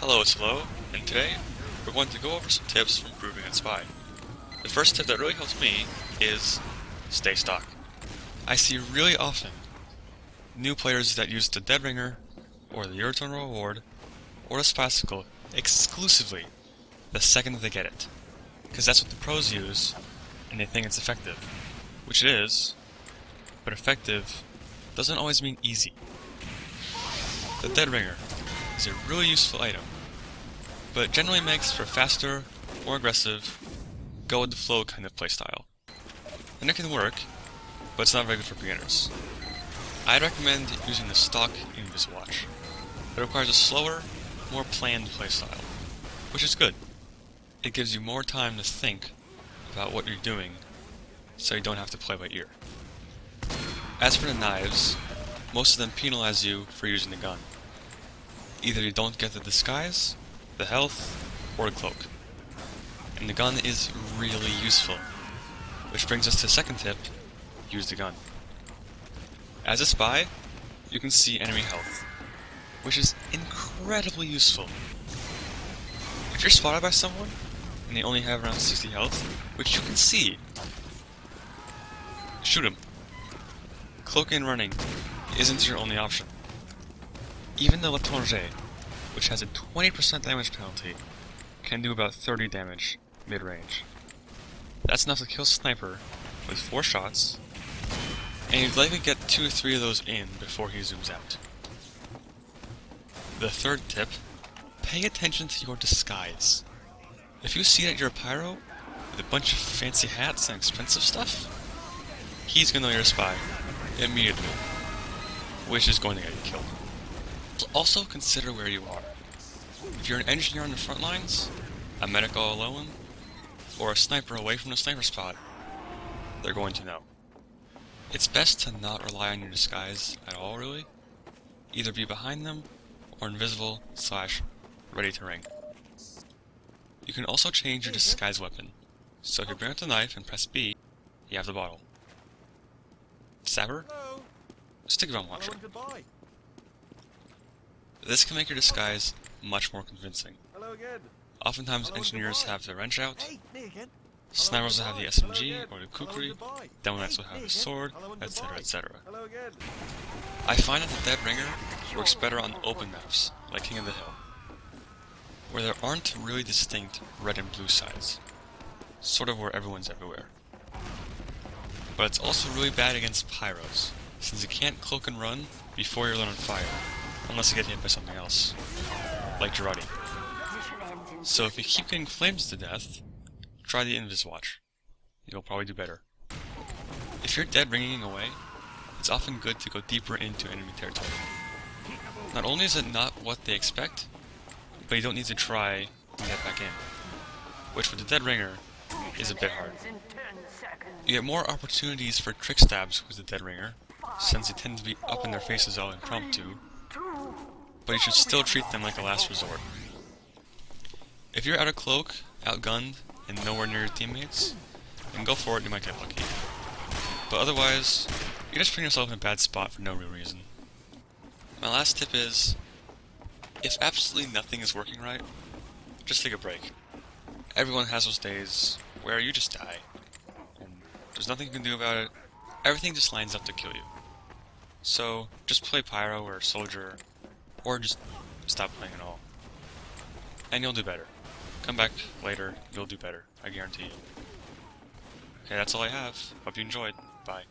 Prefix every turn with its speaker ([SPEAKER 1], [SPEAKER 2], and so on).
[SPEAKER 1] Hello, it's Hello, and today we're going to go over some tips for improving on Spy. The first tip that really helps me is stay stock. I see really often new players that use the Dead Ringer, or the Your Eternal Reward, or the Spycicle exclusively the second they get it. Because that's what the pros use, and they think it's effective. Which it is, but effective doesn't always mean easy. The Dead Ringer is a really useful item, but generally makes for faster, more aggressive, go with the flow kind of playstyle. And it can work, but it's not very good for beginners. I'd recommend using the stock Inviswatch. It requires a slower, more planned playstyle, which is good. It gives you more time to think about what you're doing, so you don't have to play by ear. As for the knives, most of them penalize you for using the gun. Either you don't get the disguise, the health, or the cloak. And the gun is really useful. Which brings us to the second tip, use the gun. As a spy, you can see enemy health, which is incredibly useful. If you're spotted by someone, and they only have around 60 health, which you can see, shoot them. Cloaking and running isn't your only option. Even the L'Étranger, which has a 20% damage penalty, can do about 30 damage mid-range. That's enough to kill Sniper with 4 shots, and you'd likely get 2 or 3 of those in before he zooms out. The third tip, pay attention to your disguise. If you see that you're a pyro, with a bunch of fancy hats and expensive stuff, he's gonna know you're a spy, immediately, which is going to get you killed. Also consider where you are. If you're an engineer on the front lines, a medic all alone, or a sniper away from the sniper spot, they're going to know. It's best to not rely on your disguise at all, really. Either be behind them, or invisible, slash, ready to ring. You can also change your disguise weapon. So if you bring out the knife and press B, you have the bottle. Stabber? Stick on watcher. This can make your disguise much more convincing. Oftentimes engineers have the wrench out, snipers will have the SMG or the kukri, demo knights will have the sword, etc etc. I find that the Dead Ringer works better on open maps, like King of the Hill, where there aren't really distinct red and blue sides, sort of where everyone's everywhere. But it's also really bad against pyros, since you can't cloak and run before you're lit on fire, unless you get hit by something else, like Jarate. So if you keep getting flames to death, try the Invis Watch. You'll probably do better. If you're dead ringing away, it's often good to go deeper into enemy territory. Not only is it not what they expect, but you don't need to try to get back in. Which with the dead ringer is a bit hard. You get more opportunities for trick stabs with the dead ringer, since they tend to be up in their faces all impromptu, but you should still treat them like a last resort. If you're out of cloak, outgunned, and nowhere near your teammates, then go for it, you might get lucky. But otherwise, you're just putting yourself in a bad spot for no real reason. My last tip is, if absolutely nothing is working right, just take a break. Everyone has those days where you just die, and there's nothing you can do about it, everything just lines up to kill you. So, just play Pyro or Soldier, or just stop playing at all. And you'll do better. Come back later, you'll do better, I guarantee you. Okay, that's all I have. Hope you enjoyed. Bye.